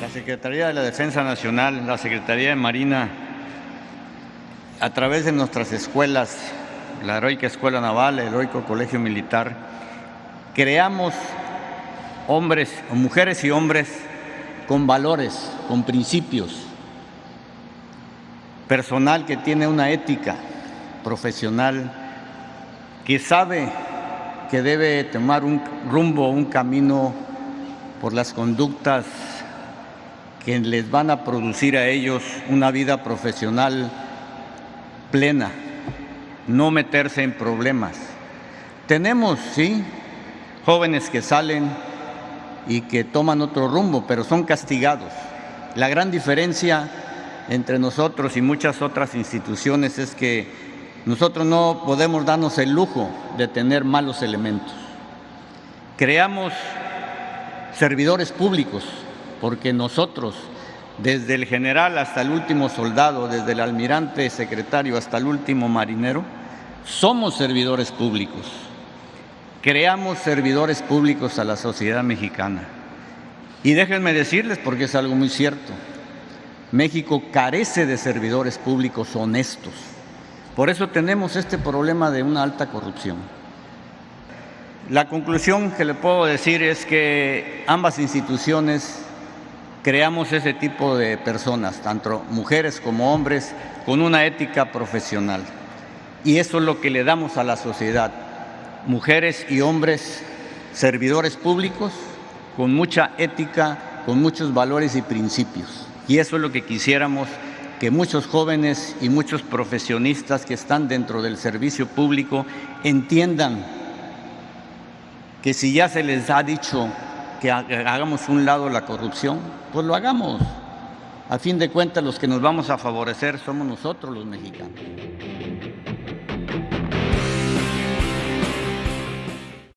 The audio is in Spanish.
La Secretaría de la Defensa Nacional, la Secretaría de Marina, a través de nuestras escuelas, la Heroica Escuela Naval, el Heroico Colegio Militar, creamos hombres, mujeres y hombres con valores, con principios, personal que tiene una ética profesional, que sabe que debe tomar un rumbo, un camino por las conductas que les van a producir a ellos una vida profesional plena, no meterse en problemas. Tenemos, sí, jóvenes que salen y que toman otro rumbo, pero son castigados. La gran diferencia entre nosotros y muchas otras instituciones es que nosotros no podemos darnos el lujo de tener malos elementos. Creamos servidores públicos porque nosotros, desde el general hasta el último soldado, desde el almirante secretario hasta el último marinero, somos servidores públicos. Creamos servidores públicos a la sociedad mexicana. Y déjenme decirles, porque es algo muy cierto, México carece de servidores públicos honestos. Por eso tenemos este problema de una alta corrupción. La conclusión que le puedo decir es que ambas instituciones creamos ese tipo de personas, tanto mujeres como hombres, con una ética profesional. Y eso es lo que le damos a la sociedad. Mujeres y hombres servidores públicos con mucha ética, con muchos valores y principios. Y eso es lo que quisiéramos que muchos jóvenes y muchos profesionistas que están dentro del servicio público entiendan que si ya se les ha dicho que hagamos un lado la corrupción, pues lo hagamos. A fin de cuentas, los que nos vamos a favorecer somos nosotros los mexicanos.